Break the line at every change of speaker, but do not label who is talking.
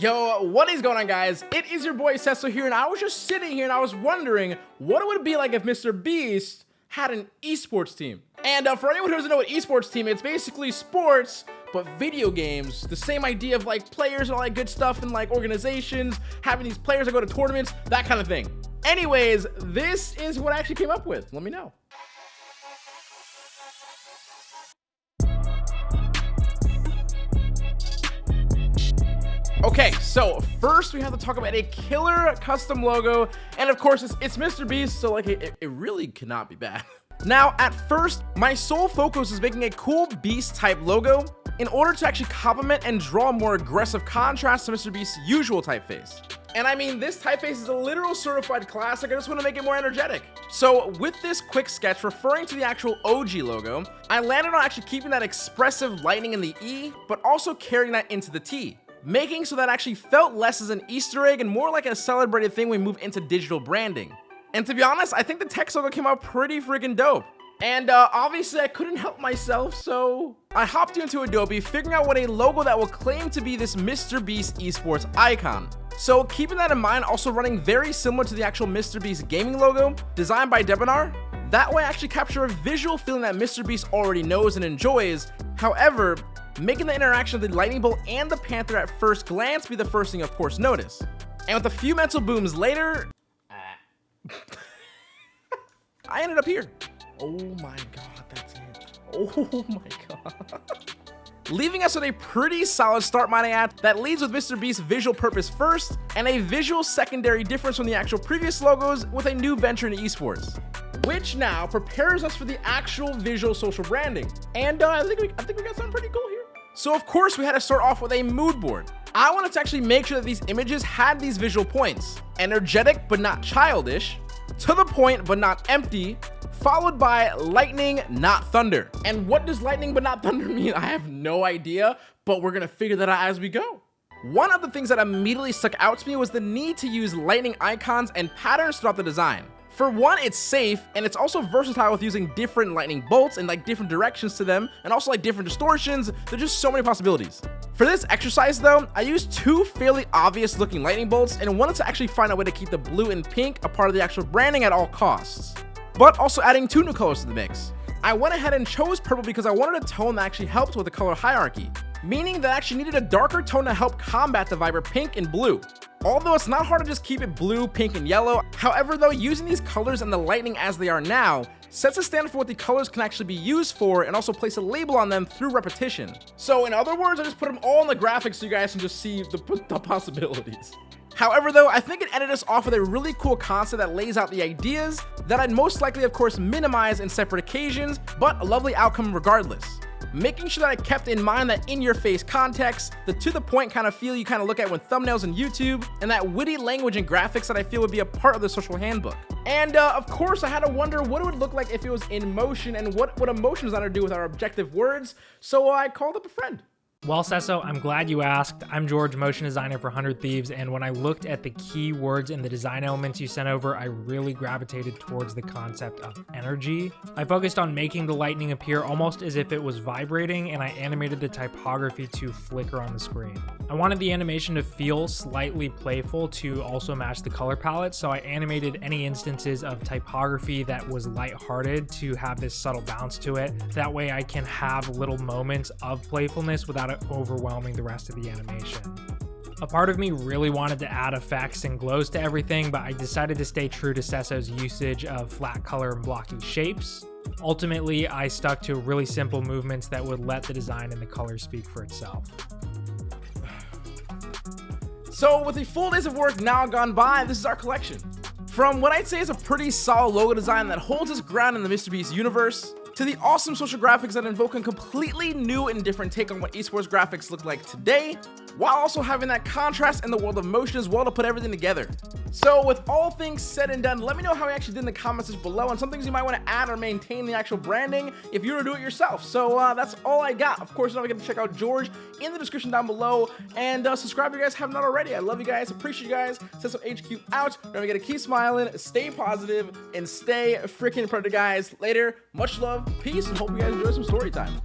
Yo, what is going on guys? It is your boy Cecil here and I was just sitting here and I was wondering what it would be like if Mr. Beast had an esports team. And uh, for anyone who doesn't know what esports team, it's basically sports, but video games. The same idea of like players and all that good stuff and like organizations, having these players that go to tournaments, that kind of thing. Anyways, this is what I actually came up with. Let me know. Okay, so first we have to talk about a killer custom logo, and of course it's, it's Mr. Beast, so like it, it really cannot be bad. Now, at first, my sole focus is making a cool Beast type logo in order to actually complement and draw more aggressive contrast to Mr. Beast's usual typeface. And I mean, this typeface is a literal certified classic. I just want to make it more energetic. So with this quick sketch referring to the actual OG logo, I landed on actually keeping that expressive lightning in the E, but also carrying that into the T making so that actually felt less as an Easter egg and more like a celebrated thing when we move into digital branding. And to be honest, I think the text logo came out pretty freaking dope. And uh, obviously I couldn't help myself, so I hopped into Adobe, figuring out what a logo that will claim to be this Mr. Beast esports icon. So keeping that in mind, also running very similar to the actual Mr. Beast gaming logo, designed by Debinar, that way I actually capture a visual feeling that Mr. Beast already knows and enjoys. However, making the interaction of the lightning bolt and the panther at first glance be the first thing of course notice. And with a few mental booms later, I ended up here. Oh my god, that's it. Oh my god. Leaving us with a pretty solid start, might I add, that leads with Mr. Beast's visual purpose first, and a visual secondary difference from the actual previous logos with a new venture into esports which now prepares us for the actual visual social branding. And uh, I think we, I think we got something pretty cool here. So of course we had to start off with a mood board. I wanted to actually make sure that these images had these visual points. Energetic but not childish, to the point but not empty, followed by lightning not thunder. And what does lightning but not thunder mean? I have no idea, but we're gonna figure that out as we go. One of the things that immediately stuck out to me was the need to use lightning icons and patterns throughout the design. For one, it's safe, and it's also versatile with using different lightning bolts and like different directions to them, and also like different distortions. There's just so many possibilities. For this exercise though, I used two fairly obvious looking lightning bolts and wanted to actually find a way to keep the blue and pink a part of the actual branding at all costs, but also adding two new colors to the mix. I went ahead and chose purple because I wanted a tone that actually helped with the color hierarchy, meaning that I actually needed a darker tone to help combat the vibrant pink and blue. Although it's not hard to just keep it blue, pink, and yellow, however though, using these colors and the lightning as they are now sets a standard for what the colors can actually be used for and also place a label on them through repetition. So in other words, I just put them all in the graphics so you guys can just see the, the possibilities. However though, I think it ended us off with a really cool concept that lays out the ideas that I'd most likely of course minimize in separate occasions, but a lovely outcome regardless making sure that I kept in mind that in-your-face context, the to-the-point kind of feel you kind of look at when thumbnails on YouTube, and that witty language and graphics that I feel would be a part of the social handbook. And uh, of course, I had to wonder what it would look like if it was in motion and what would a motion designer do with our objective words, so I called up a friend.
Well, Cesso, I'm glad you asked. I'm George, motion designer for 100 Thieves, and when I looked at the keywords and the design elements you sent over, I really gravitated towards the concept of energy. I focused on making the lightning appear almost as if it was vibrating, and I animated the typography to flicker on the screen. I wanted the animation to feel slightly playful to also match the color palette, so I animated any instances of typography that was lighthearted to have this subtle bounce to it. That way I can have little moments of playfulness without without overwhelming the rest of the animation. A part of me really wanted to add effects and glows to everything, but I decided to stay true to Cesso's usage of flat color and blocky shapes. Ultimately, I stuck to really simple movements that would let the design and the color speak for itself.
So with the full days of work now gone by, this is our collection. From what I'd say is a pretty solid logo design that holds its ground in the Mr. Beast universe, to the awesome social graphics that invoke a completely new and different take on what esports graphics look like today, while also having that contrast in the world of motion as well to put everything together. So with all things said and done, let me know how you actually did in the comments below and some things you might want to add or maintain the actual branding if you were to do it yourself. So uh, that's all I got. Of course, don't forget to check out George in the description down below and uh, subscribe if you guys have not already. I love you guys, appreciate you guys. Cecil HQ out. Don't forget to keep smiling, stay positive, and stay freaking predator, guys. Later, much love, peace, and hope you guys enjoy some story time.